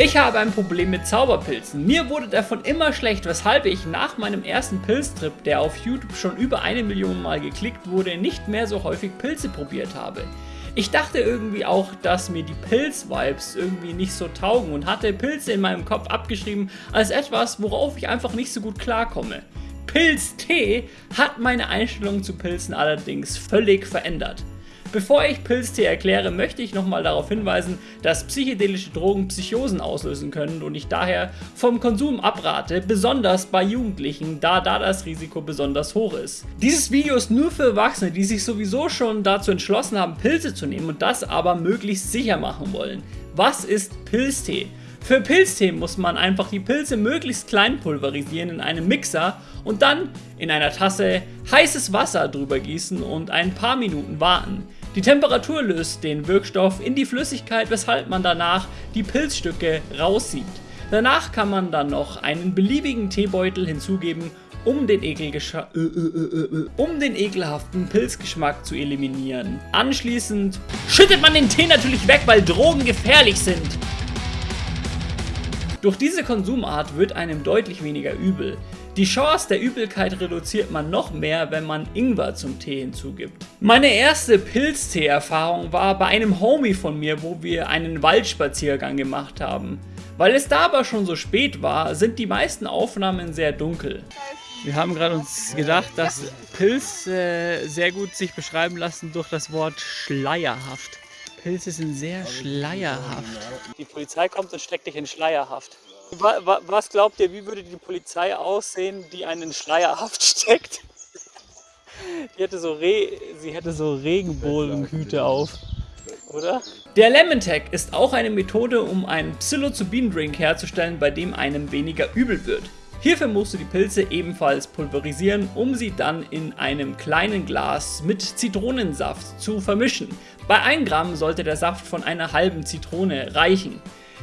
Ich habe ein Problem mit Zauberpilzen. Mir wurde davon immer schlecht, weshalb ich nach meinem ersten Pilztrip, der auf YouTube schon über eine Million Mal geklickt wurde, nicht mehr so häufig Pilze probiert habe. Ich dachte irgendwie auch, dass mir die Pilz-Vibes irgendwie nicht so taugen und hatte Pilze in meinem Kopf abgeschrieben als etwas, worauf ich einfach nicht so gut klarkomme. Pilztee hat meine Einstellung zu Pilzen allerdings völlig verändert. Bevor ich Pilztee erkläre, möchte ich nochmal darauf hinweisen, dass psychedelische Drogen Psychosen auslösen können und ich daher vom Konsum abrate, besonders bei Jugendlichen, da da das Risiko besonders hoch ist. Dieses Video ist nur für Erwachsene, die sich sowieso schon dazu entschlossen haben, Pilze zu nehmen und das aber möglichst sicher machen wollen. Was ist Pilztee? Für Pilztee muss man einfach die Pilze möglichst klein pulverisieren in einem Mixer und dann in einer Tasse heißes Wasser drüber gießen und ein paar Minuten warten. Die Temperatur löst den Wirkstoff in die Flüssigkeit, weshalb man danach die Pilzstücke rauszieht. Danach kann man dann noch einen beliebigen Teebeutel hinzugeben, um den, äh, äh, äh, um den ekelhaften Pilzgeschmack zu eliminieren. Anschließend schüttet man den Tee natürlich weg, weil Drogen gefährlich sind. Durch diese Konsumart wird einem deutlich weniger übel. Die Chance der Übelkeit reduziert man noch mehr, wenn man Ingwer zum Tee hinzugibt. Meine erste Pilztee-Erfahrung war bei einem Homie von mir, wo wir einen Waldspaziergang gemacht haben. Weil es da aber schon so spät war, sind die meisten Aufnahmen sehr dunkel. Wir haben gerade uns gedacht, dass Pilze äh, sehr gut sich beschreiben lassen durch das Wort schleierhaft. Pilze sind sehr schleierhaft. Die Polizei kommt und steckt dich in Schleierhaft. Was glaubt ihr, wie würde die Polizei aussehen, die einen Schleierhaft steckt? Die hätte so Re sie hätte so Regenbogenhüte auf, oder? Der Lemon Tag ist auch eine Methode, um einen Psilocybin-Drink herzustellen, bei dem einem weniger übel wird. Hierfür musst du die Pilze ebenfalls pulverisieren, um sie dann in einem kleinen Glas mit Zitronensaft zu vermischen. Bei 1 Gramm sollte der Saft von einer halben Zitrone reichen.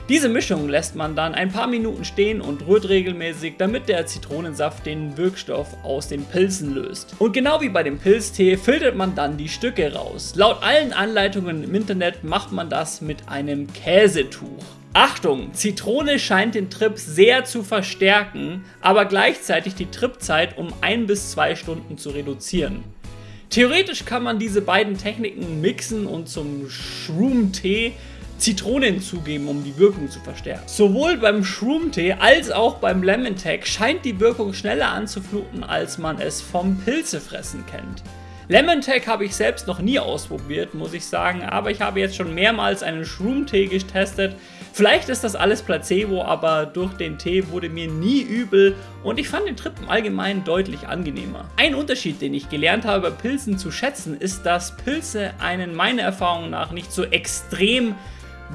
Diese Mischung lässt man dann ein paar Minuten stehen und rührt regelmäßig, damit der Zitronensaft den Wirkstoff aus den Pilzen löst. Und genau wie bei dem Pilztee filtert man dann die Stücke raus. Laut allen Anleitungen im Internet macht man das mit einem Käsetuch. Achtung, Zitrone scheint den Trip sehr zu verstärken, aber gleichzeitig die Tripzeit um 1 bis 2 Stunden zu reduzieren. Theoretisch kann man diese beiden Techniken mixen und zum Shroom-Tee Zitrone hinzugeben, um die Wirkung zu verstärken. Sowohl beim Shroom-Tee als auch beim Lemon Tag scheint die Wirkung schneller anzufluten, als man es vom Pilzefressen kennt. Lemon Tag habe ich selbst noch nie ausprobiert, muss ich sagen, aber ich habe jetzt schon mehrmals einen Shroom-Tee getestet. Vielleicht ist das alles Placebo, aber durch den Tee wurde mir nie übel und ich fand den Trip im Allgemeinen deutlich angenehmer. Ein Unterschied, den ich gelernt habe bei Pilzen zu schätzen, ist, dass Pilze einen meiner Erfahrung nach nicht so extrem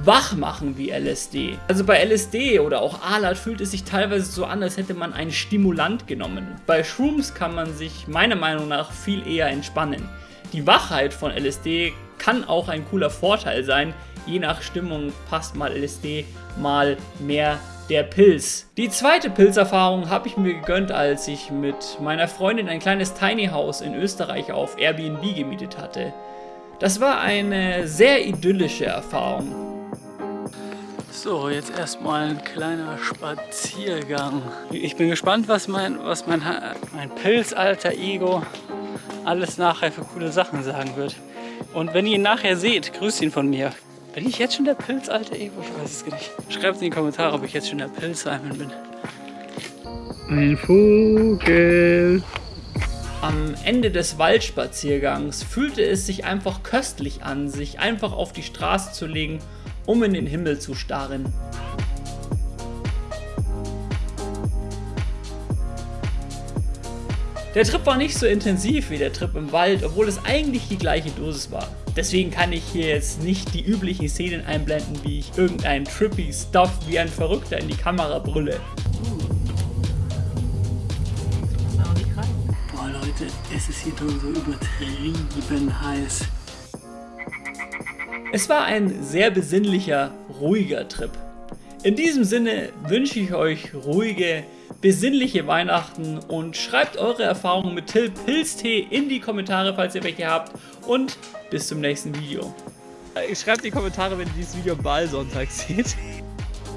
wach machen wie LSD. Also bei LSD oder auch Alat fühlt es sich teilweise so an, als hätte man einen Stimulant genommen. Bei Shrooms kann man sich meiner Meinung nach viel eher entspannen. Die Wachheit von LSD kann auch ein cooler Vorteil sein. Je nach Stimmung passt mal LSD, mal mehr der Pilz. Die zweite Pilzerfahrung habe ich mir gegönnt, als ich mit meiner Freundin ein kleines Tiny House in Österreich auf Airbnb gemietet hatte. Das war eine sehr idyllische Erfahrung. So, jetzt erstmal ein kleiner Spaziergang. Ich bin gespannt, was mein, was mein, mein Pilzalter Ego alles nachher für coole Sachen sagen wird. Und wenn ihr ihn nachher seht, grüßt ihn von mir. Bin ich jetzt schon der Pilzalter Ego? Ich weiß es gar nicht. Schreibt in die Kommentare, ob ich jetzt schon der Pilz-Simon bin. Ein Vogel. Am Ende des Waldspaziergangs fühlte es sich einfach köstlich an, sich einfach auf die Straße zu legen um in den Himmel zu starren. Der Trip war nicht so intensiv wie der Trip im Wald, obwohl es eigentlich die gleiche Dosis war. Deswegen kann ich hier jetzt nicht die üblichen Szenen einblenden, wie ich irgendein trippy Stuff wie ein Verrückter in die Kamera brülle. Boah Leute, es ist hier drin so übertrieben heiß. Es war ein sehr besinnlicher, ruhiger Trip. In diesem Sinne wünsche ich euch ruhige, besinnliche Weihnachten und schreibt eure Erfahrungen mit Till Pilztee in die Kommentare, falls ihr welche habt und bis zum nächsten Video. Schreibt in die Kommentare, wenn ihr dieses Video am Ballsonntag seht.